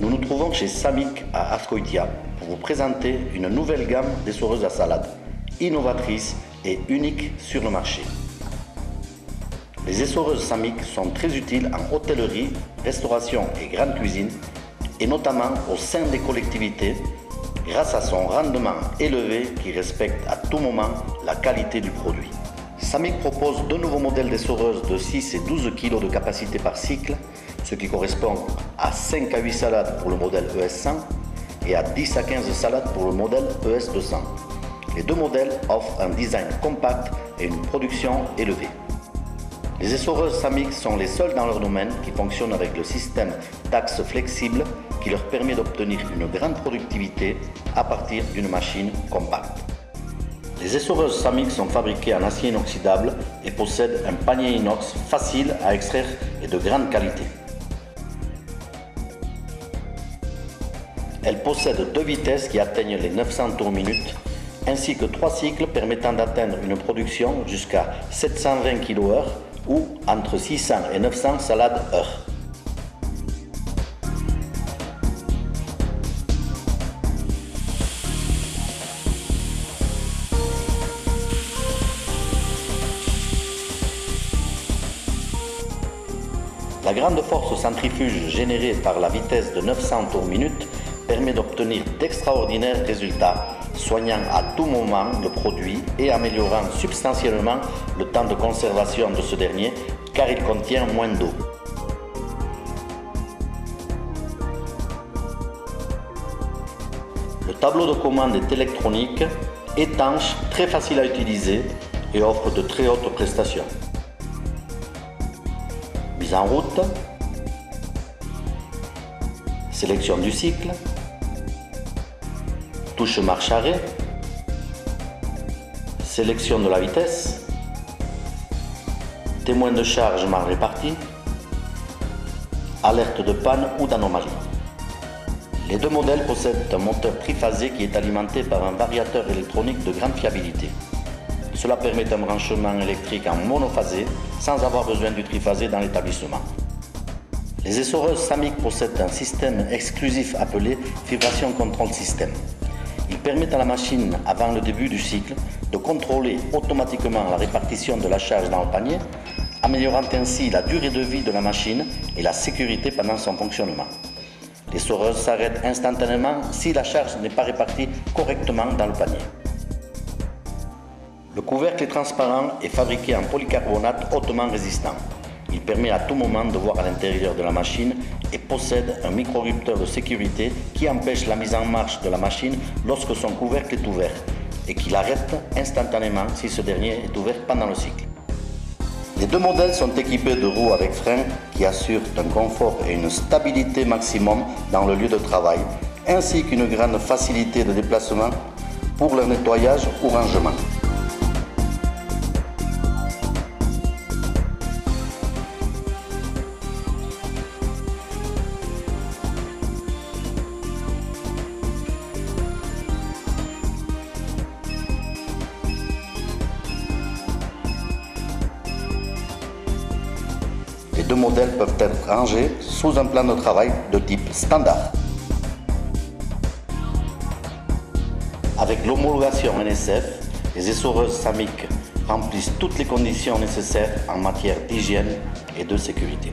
Nous nous trouvons chez Samic à Ascoitia pour vous présenter une nouvelle gamme d'essoreuses à salade, innovatrice et unique sur le marché. Les essoreuses Samic sont très utiles en hôtellerie, restauration et grande cuisine, et notamment au sein des collectivités, grâce à son rendement élevé qui respecte à tout moment la qualité du produit. Samic propose deux nouveaux modèles d'essoreuses de 6 et 12 kg de capacité par cycle, ce qui correspond à 5 à 8 salades pour le modèle ES100 et à 10 à 15 salades pour le modèle ES200. Les deux modèles offrent un design compact et une production élevée. Les essoreuses Samic sont les seules dans leur domaine qui fonctionnent avec le système d'axe flexible qui leur permet d'obtenir une grande productivité à partir d'une machine compacte. Les essoreuses Samic sont fabriquées en acier inoxydable et possèdent un panier inox facile à extraire et de grande qualité. Elles possèdent deux vitesses qui atteignent les 900 tours minute, ainsi que trois cycles permettant d'atteindre une production jusqu'à 720 kWh ou entre 600 et 900 salades heure. La grande force centrifuge générée par la vitesse de 900 tours minute permet d'obtenir d'extraordinaires résultats, soignant à tout moment le produit et améliorant substantiellement le temps de conservation de ce dernier car il contient moins d'eau. Le tableau de commande est électronique, étanche, très facile à utiliser et offre de très hautes prestations. En route, sélection du cycle, touche marche-arrêt, sélection de la vitesse, témoin de charge mal réparti, alerte de panne ou d'anomalie. Les deux modèles possèdent un moteur triphasé qui est alimenté par un variateur électronique de grande fiabilité. Cela permet un branchement électrique en monophasé sans avoir besoin du triphasé dans l'établissement. Les essoreuses Samic possèdent un système exclusif appelé Vibration Control System. Il permet à la machine, avant le début du cycle, de contrôler automatiquement la répartition de la charge dans le panier, améliorant ainsi la durée de vie de la machine et la sécurité pendant son fonctionnement. L'essoreuse s'arrête instantanément si la charge n'est pas répartie correctement dans le panier. Le couvercle est transparent et fabriqué en polycarbonate hautement résistant. Il permet à tout moment de voir à l'intérieur de la machine et possède un micro-rupteur de sécurité qui empêche la mise en marche de la machine lorsque son couvercle est ouvert et qui l'arrête instantanément si ce dernier est ouvert pendant le cycle. Les deux modèles sont équipés de roues avec frein qui assurent un confort et une stabilité maximum dans le lieu de travail, ainsi qu'une grande facilité de déplacement pour leur nettoyage ou rangement. Deux modèles peuvent être rangés sous un plan de travail de type standard. Avec l'homologation NSF, les essoreuses SAMIC remplissent toutes les conditions nécessaires en matière d'hygiène et de sécurité.